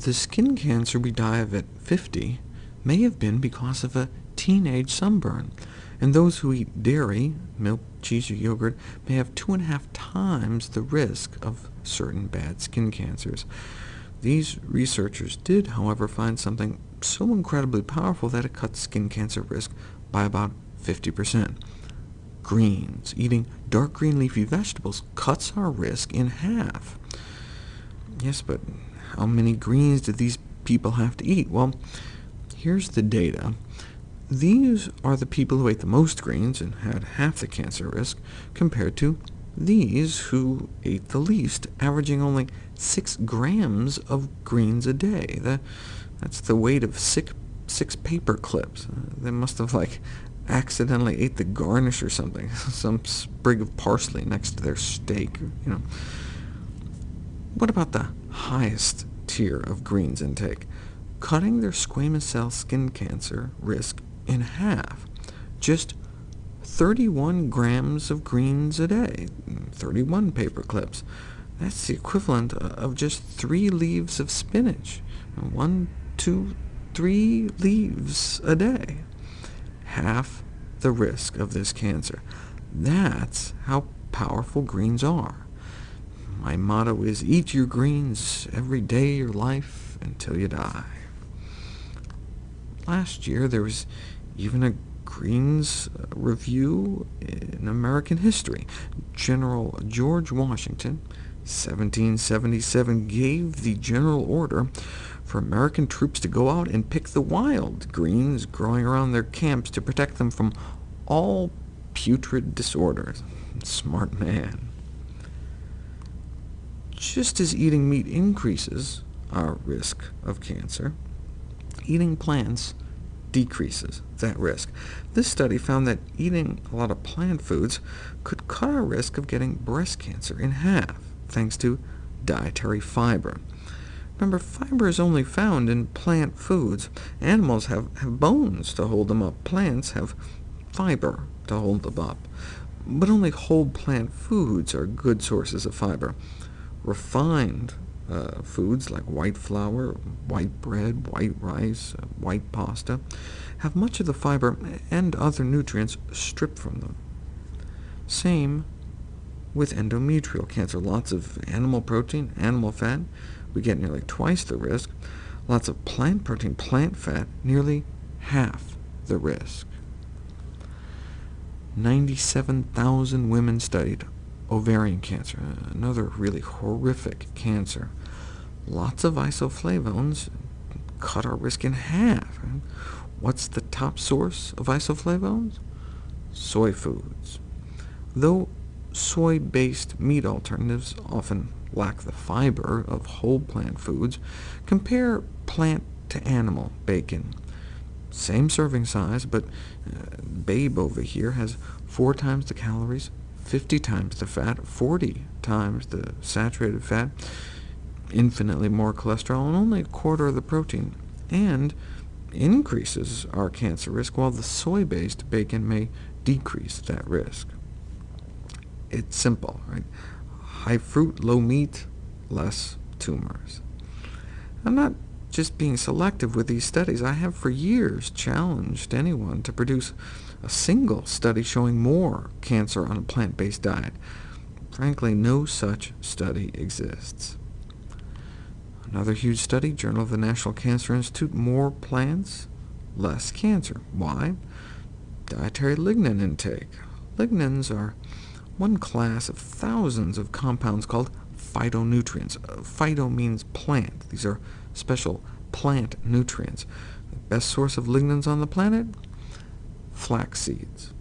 The skin cancer we die of at 50 may have been because of a teenage sunburn, and those who eat dairy, milk, cheese, or yogurt may have two and a half times the risk of certain bad skin cancers. These researchers did, however, find something so incredibly powerful that it cuts skin cancer risk by about 50%. Greens. Eating dark green leafy vegetables cuts our risk in half. Yes, but how many greens did these people have to eat? Well, here's the data. These are the people who ate the most greens and had half the cancer risk, compared to these who ate the least, averaging only 6 grams of greens a day. That, that's the weight of six, six paper clips. Uh, they must have like accidentally ate the garnish or something, some sprig of parsley next to their steak. You know. What about the highest tier of greens intake? Cutting their squamous cell skin cancer risk in half. Just 31 grams of greens a day, 31 paper clips. That's the equivalent of just three leaves of spinach. One, two, three leaves a day. Half the risk of this cancer. That's how powerful greens are. My motto is, eat your greens every day of your life until you die. Last year, there was even a Greens uh, review in American history. General George Washington, 1777, gave the general order for American troops to go out and pick the wild greens growing around their camps to protect them from all putrid disorders. Smart man. Just as eating meat increases our risk of cancer, eating plants decreases that risk. This study found that eating a lot of plant foods could cut our risk of getting breast cancer in half, thanks to dietary fiber. Remember, fiber is only found in plant foods. Animals have, have bones to hold them up. Plants have fiber to hold them up. But only whole plant foods are good sources of fiber. Refined uh, foods like white flour, white bread, white rice, uh, white pasta, have much of the fiber and other nutrients stripped from them. Same with endometrial cancer. Lots of animal protein, animal fat, we get nearly twice the risk. Lots of plant protein, plant fat, nearly half the risk. 97,000 women studied ovarian cancer, another really horrific cancer. Lots of isoflavones cut our risk in half. What's the top source of isoflavones? Soy foods. Though soy-based meat alternatives often lack the fiber of whole plant foods, compare plant to animal bacon. Same serving size, but uh, Babe over here has four times the calories, 50 times the fat, 40 times the saturated fat, infinitely more cholesterol, and only a quarter of the protein, and increases our cancer risk, while the soy-based bacon may decrease that risk. It's simple, right? High fruit, low meat, less tumors. I'm not just being selective with these studies. I have for years challenged anyone to produce a single study showing more cancer on a plant-based diet. Frankly, no such study exists. Another huge study, Journal of the National Cancer Institute, more plants, less cancer. Why? Dietary lignan intake. Lignans are one class of thousands of compounds called phytonutrients. Uh, phyto means plant. These are special plant nutrients. The best source of lignans on the planet? Flax seeds.